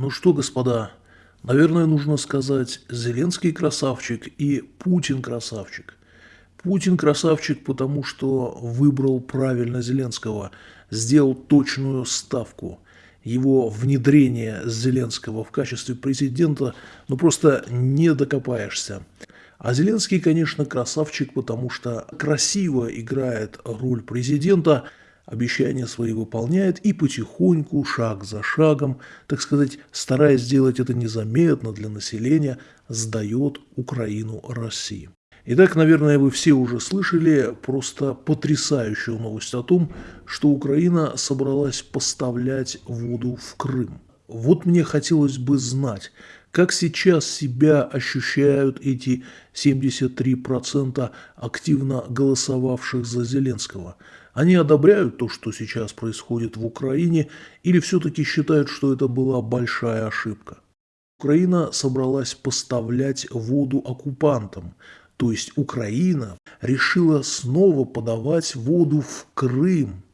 Ну что, господа, наверное, нужно сказать Зеленский красавчик и Путин красавчик. Путин красавчик, потому что выбрал правильно Зеленского, сделал точную ставку. Его внедрение Зеленского в качестве президента, ну просто не докопаешься. А Зеленский, конечно, красавчик, потому что красиво играет роль президента – обещания свои выполняет и потихоньку, шаг за шагом, так сказать, стараясь сделать это незаметно для населения, сдает Украину России. Итак, наверное, вы все уже слышали просто потрясающую новость о том, что Украина собралась поставлять воду в Крым. Вот мне хотелось бы знать, как сейчас себя ощущают эти 73% активно голосовавших за Зеленского? Они одобряют то, что сейчас происходит в Украине, или все-таки считают, что это была большая ошибка? Украина собралась поставлять воду оккупантам, то есть Украина решила снова подавать воду в Крым,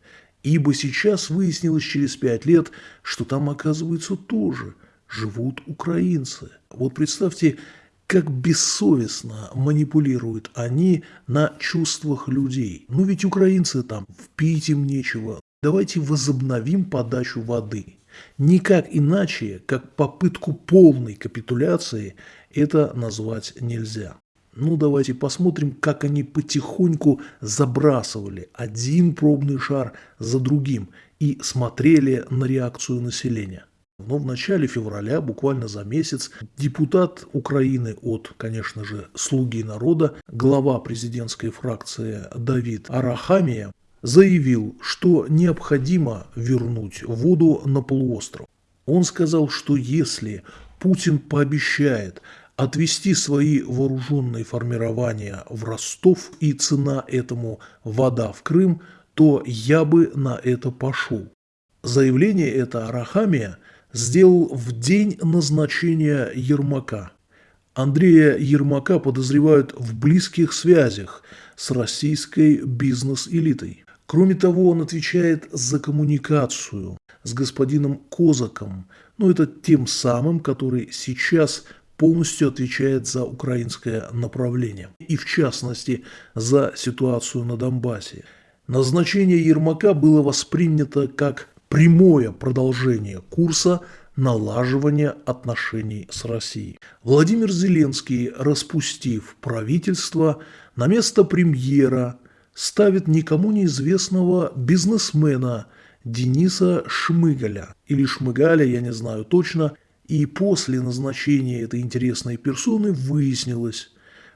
ибо сейчас выяснилось через пять лет, что там, оказывается, тоже – живут украинцы. Вот представьте, как бессовестно манипулируют они на чувствах людей. Ну ведь украинцы там, впить им нечего. Давайте возобновим подачу воды. Никак иначе, как попытку полной капитуляции, это назвать нельзя. Ну, давайте посмотрим, как они потихоньку забрасывали один пробный шар за другим и смотрели на реакцию населения. Но в начале февраля, буквально за месяц, депутат Украины от, конечно же, «Слуги народа», глава президентской фракции Давид Арахамия, заявил, что необходимо вернуть воду на полуостров. Он сказал, что если Путин пообещает отвести свои вооруженные формирования в Ростов и цена этому вода в Крым, то я бы на это пошел. Заявление это Арахамия – сделал в день назначения Ермака. Андрея Ермака подозревают в близких связях с российской бизнес-элитой. Кроме того, он отвечает за коммуникацию с господином Козаком, ну это тем самым, который сейчас полностью отвечает за украинское направление и в частности за ситуацию на Донбассе. Назначение Ермака было воспринято как прямое продолжение курса налаживания отношений с Россией. Владимир Зеленский, распустив правительство, на место премьера ставит никому неизвестного бизнесмена Дениса Шмыгаля. Или Шмыгаля, я не знаю точно. И после назначения этой интересной персоны выяснилось,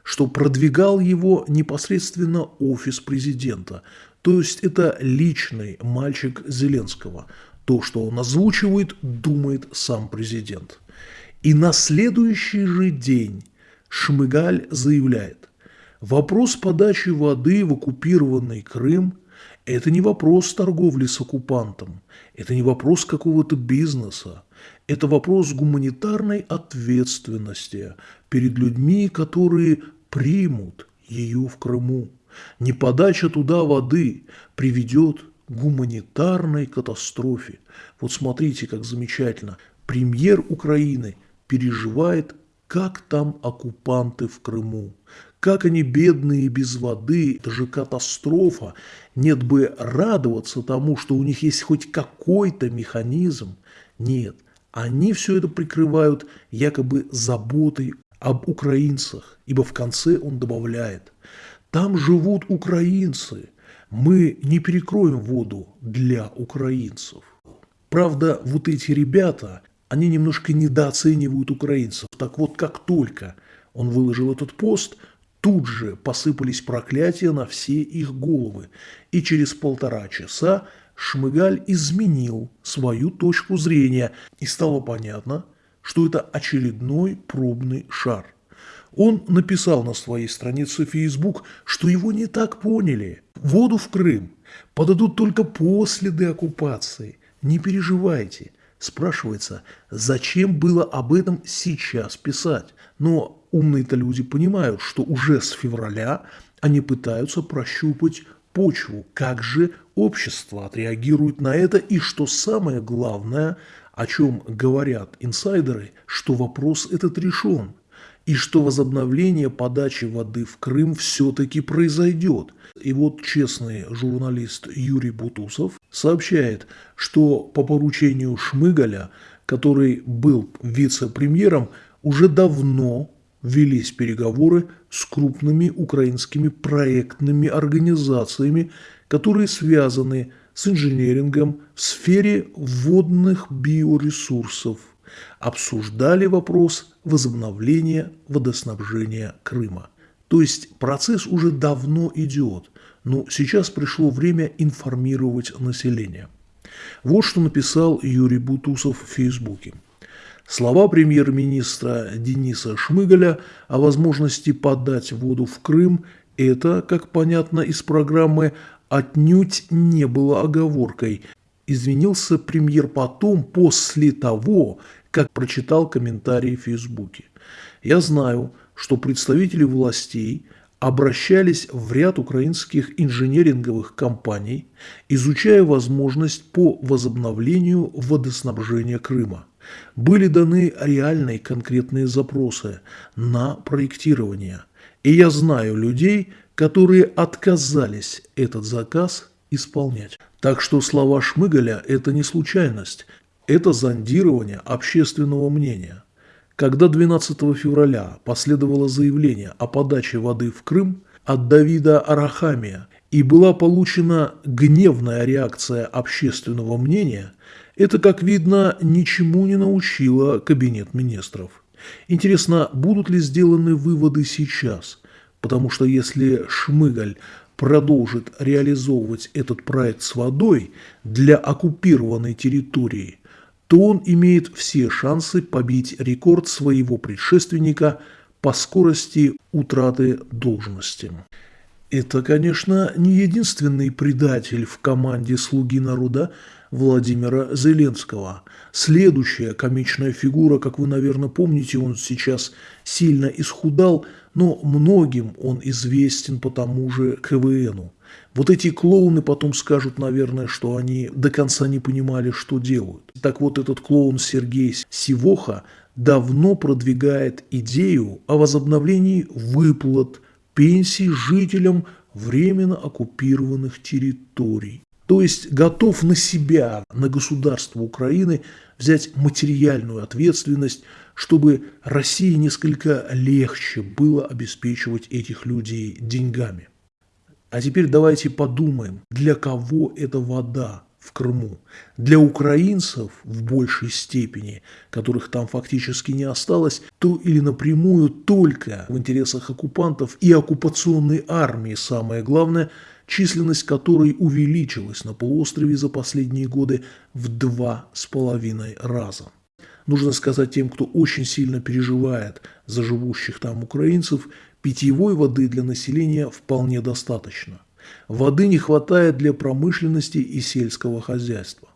что продвигал его непосредственно офис президента. То есть это личный мальчик Зеленского. То, что он озвучивает, думает сам президент. И на следующий же день Шмыгаль заявляет, вопрос подачи воды в оккупированный Крым – это не вопрос торговли с оккупантом, это не вопрос какого-то бизнеса, это вопрос гуманитарной ответственности перед людьми, которые примут ее в Крыму. Неподача туда воды приведет к гуманитарной катастрофе. Вот смотрите, как замечательно. Премьер Украины переживает, как там оккупанты в Крыму. Как они бедные без воды, это же катастрофа. Нет бы радоваться тому, что у них есть хоть какой-то механизм. Нет, они все это прикрывают якобы заботой об украинцах, ибо в конце он добавляет, там живут украинцы, мы не перекроем воду для украинцев. Правда, вот эти ребята, они немножко недооценивают украинцев. Так вот, как только он выложил этот пост, тут же посыпались проклятия на все их головы. И через полтора часа Шмыгаль изменил свою точку зрения, и стало понятно – что это очередной пробный шар. Он написал на своей странице Facebook, что его не так поняли. Воду в Крым подадут только после деоккупации. Не переживайте. Спрашивается, зачем было об этом сейчас писать? Но умные-то люди понимают, что уже с февраля они пытаются прощупать почву, как же общество отреагирует на это и, что самое главное, о чем говорят инсайдеры, что вопрос этот решен, и что возобновление подачи воды в Крым все-таки произойдет. И вот честный журналист Юрий Бутусов сообщает, что по поручению Шмыгаля, который был вице-премьером, уже давно велись переговоры с крупными украинскими проектными организациями, которые связаны с инженерингом в сфере водных биоресурсов, обсуждали вопрос возобновления водоснабжения Крыма. То есть процесс уже давно идет, но сейчас пришло время информировать население. Вот что написал Юрий Бутусов в Фейсбуке. Слова премьер-министра Дениса Шмыгаля о возможности подать воду в Крым – это, как понятно из программы, отнюдь не было оговоркой. Извинился премьер потом, после того, как прочитал комментарии в Фейсбуке. Я знаю, что представители властей обращались в ряд украинских инженеринговых компаний, изучая возможность по возобновлению водоснабжения Крыма были даны реальные конкретные запросы на проектирование. И я знаю людей, которые отказались этот заказ исполнять. Так что слова Шмыгаля – это не случайность, это зондирование общественного мнения. Когда 12 февраля последовало заявление о подаче воды в Крым от Давида Арахамия и была получена гневная реакция общественного мнения – это, как видно, ничему не научило Кабинет министров. Интересно, будут ли сделаны выводы сейчас? Потому что если Шмыгаль продолжит реализовывать этот проект с водой для оккупированной территории, то он имеет все шансы побить рекорд своего предшественника по скорости утраты должности. Это, конечно, не единственный предатель в команде «Слуги народа», Владимира Зеленского. Следующая комичная фигура, как вы, наверное, помните, он сейчас сильно исхудал, но многим он известен по тому же КВНу. Вот эти клоуны потом скажут, наверное, что они до конца не понимали, что делают. Так вот, этот клоун Сергей Сивоха давно продвигает идею о возобновлении выплат пенсий жителям временно оккупированных территорий. То есть готов на себя, на государство Украины взять материальную ответственность, чтобы России несколько легче было обеспечивать этих людей деньгами. А теперь давайте подумаем, для кого эта вода в Крыму? Для украинцев в большей степени, которых там фактически не осталось, то или напрямую только в интересах оккупантов и оккупационной армии, самое главное – численность которой увеличилась на полуострове за последние годы в два с половиной раза. Нужно сказать тем, кто очень сильно переживает за живущих там украинцев, питьевой воды для населения вполне достаточно. Воды не хватает для промышленности и сельского хозяйства.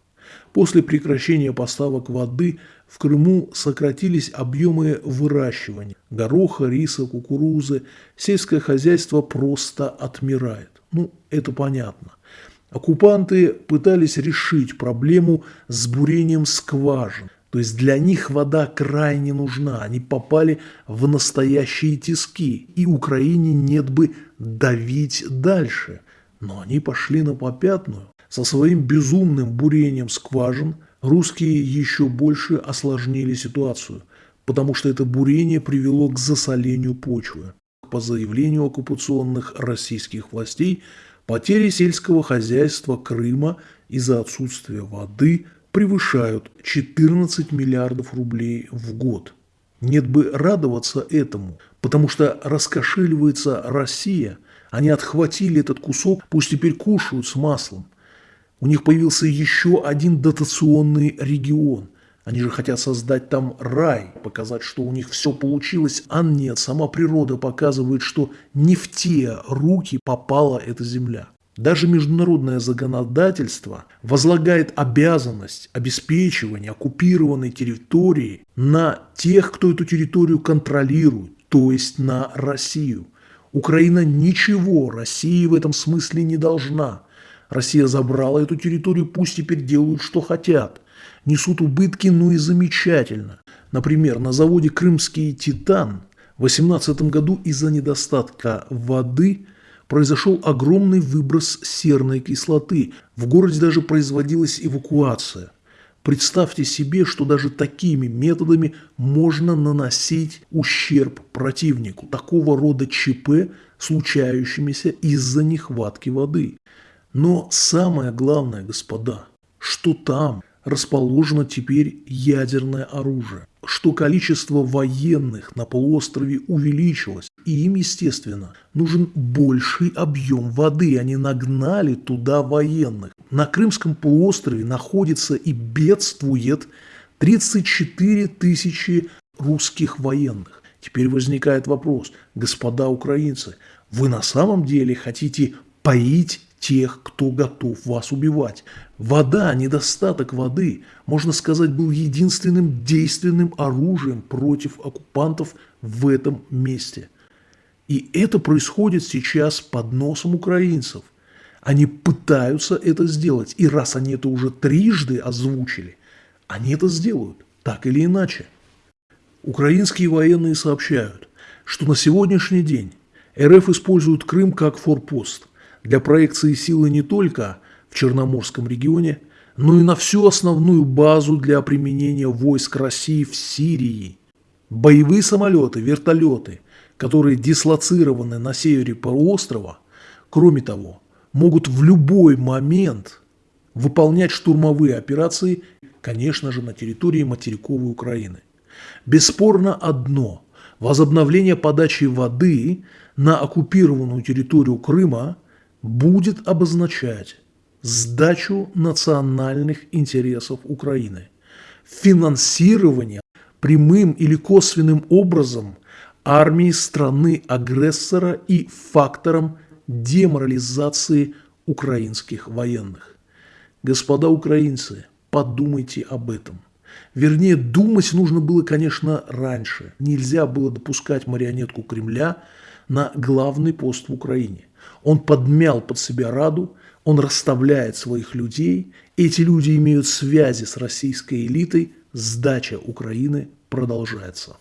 После прекращения поставок воды в Крыму сократились объемы выращивания гороха, риса, кукурузы. Сельское хозяйство просто отмирает. Ну, это понятно. Оккупанты пытались решить проблему с бурением скважин. То есть для них вода крайне нужна. Они попали в настоящие тиски. И Украине нет бы давить дальше. Но они пошли на попятную. Со своим безумным бурением скважин русские еще больше осложнили ситуацию. Потому что это бурение привело к засолению почвы по заявлению оккупационных российских властей, потери сельского хозяйства Крыма из-за отсутствия воды превышают 14 миллиардов рублей в год. Нет бы радоваться этому, потому что раскошеливается Россия, они отхватили этот кусок, пусть теперь кушают с маслом. У них появился еще один дотационный регион – они же хотят создать там рай, показать, что у них все получилось, а нет, сама природа показывает, что не в те руки попала эта земля. Даже международное законодательство возлагает обязанность обеспечивания оккупированной территории на тех, кто эту территорию контролирует, то есть на Россию. Украина ничего России в этом смысле не должна. Россия забрала эту территорию, пусть теперь делают, что хотят. Несут убытки, ну и замечательно. Например, на заводе «Крымский Титан» в 2018 году из-за недостатка воды произошел огромный выброс серной кислоты. В городе даже производилась эвакуация. Представьте себе, что даже такими методами можно наносить ущерб противнику. Такого рода ЧП, случающимися из-за нехватки воды. Но самое главное, господа, что там расположено теперь ядерное оружие, что количество военных на полуострове увеличилось, и им, естественно, нужен больший объем воды. Они нагнали туда военных. На Крымском полуострове находится и бедствует 34 тысячи русских военных. Теперь возникает вопрос, господа украинцы, вы на самом деле хотите поить тех, кто готов вас убивать. Вода, недостаток воды, можно сказать, был единственным действенным оружием против оккупантов в этом месте. И это происходит сейчас под носом украинцев. Они пытаются это сделать. И раз они это уже трижды озвучили, они это сделают, так или иначе. Украинские военные сообщают, что на сегодняшний день РФ использует Крым как форпост для проекции силы не только в Черноморском регионе, но и на всю основную базу для применения войск России в Сирии. Боевые самолеты, вертолеты, которые дислоцированы на севере полуострова, кроме того, могут в любой момент выполнять штурмовые операции, конечно же, на территории материковой Украины. Бесспорно одно – возобновление подачи воды на оккупированную территорию Крыма будет обозначать сдачу национальных интересов Украины, финансирование прямым или косвенным образом армии страны-агрессора и фактором деморализации украинских военных. Господа украинцы, подумайте об этом. Вернее, думать нужно было, конечно, раньше. Нельзя было допускать марионетку Кремля на главный пост в Украине. Он подмял под себя Раду, он расставляет своих людей, эти люди имеют связи с российской элитой, сдача Украины продолжается.